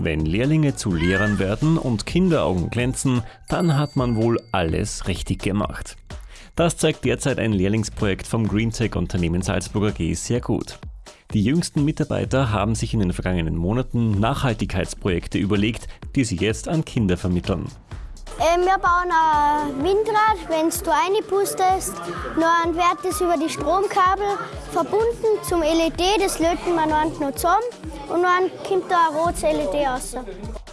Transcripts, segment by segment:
Wenn Lehrlinge zu Lehrern werden und Kinderaugen glänzen, dann hat man wohl alles richtig gemacht. Das zeigt derzeit ein Lehrlingsprojekt vom GreenTech-Unternehmen Salzburger G sehr gut. Die jüngsten Mitarbeiter haben sich in den vergangenen Monaten Nachhaltigkeitsprojekte überlegt, die sie jetzt an Kinder vermitteln. Äh, wir bauen ein Windrad, wenn du reinpustest, dann wird das über die Stromkabel verbunden zum LED, das löten wir noch zusammen und dann kommt da ein rotes LED raus.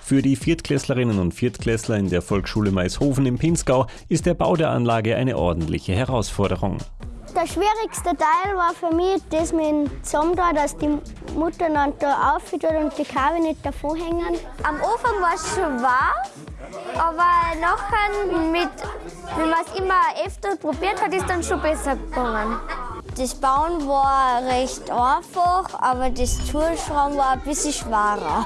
Für die Viertklässlerinnen und Viertklässler in der Volksschule Maishofen im Pinzgau ist der Bau der Anlage eine ordentliche Herausforderung. Der schwierigste Teil war für mich das mit dem da, dass die Mutter dann da aufhört und die Kabel nicht davon hängen. Am Anfang war es schon wahr, aber nachher, mit, wenn man es immer öfter probiert hat, ist dann schon besser gegangen. Das Bauen war recht einfach, aber das Zuschrauben war ein bisschen schwerer.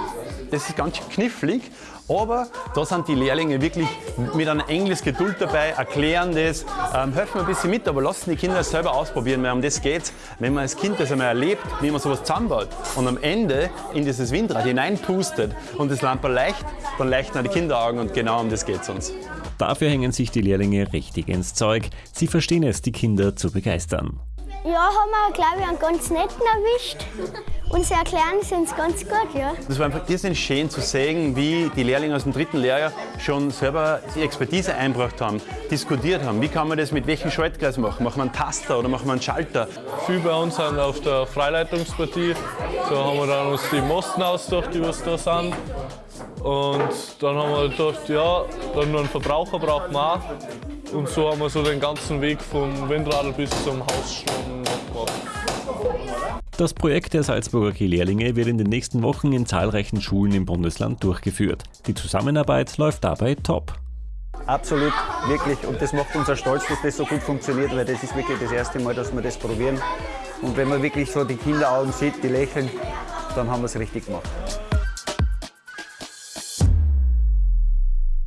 Das ist ganz knifflig, aber da sind die Lehrlinge wirklich mit einer Engels Geduld dabei, erklären das, ähm, helfen ein bisschen mit, aber lassen die Kinder es selber ausprobieren, weil um das geht wenn man als Kind das einmal erlebt, wie man sowas zusammenbaut und am Ende in dieses Windrad hineinpustet und das Lampe leicht, dann leuchten auch die Kinderaugen und genau um das geht es uns. Dafür hängen sich die Lehrlinge richtig ins Zeug. Sie verstehen es, die Kinder zu begeistern. Ja, haben wir, glaube ich, einen ganz netten erwischt. Und sie erklären es uns ganz gut, ja. Das war einfach irrsinnig schön zu sehen, wie die Lehrlinge aus dem dritten Lehrjahr schon selber die Expertise eingebracht haben, diskutiert haben. Wie kann man das mit welchem Schaltgleis machen? Machen wir einen Taster oder machen wir einen Schalter? Viel bei uns sind auf der Freileitungspartie. Da haben wir dann uns die Mosten ausgedacht, die was da sind. Und dann haben wir gedacht, ja, dann nur einen Verbraucher braucht man auch. Und so haben wir so den ganzen Weg vom Windradl bis zum Hausschlagen gemacht. Das Projekt der Salzburger G-Lehrlinge wird in den nächsten Wochen in zahlreichen Schulen im Bundesland durchgeführt. Die Zusammenarbeit läuft dabei top. Absolut, wirklich. Und das macht uns auch stolz, dass das so gut funktioniert, weil das ist wirklich das erste Mal, dass wir das probieren. Und wenn man wirklich so die Kinderaugen sieht, die lächeln, dann haben wir es richtig gemacht.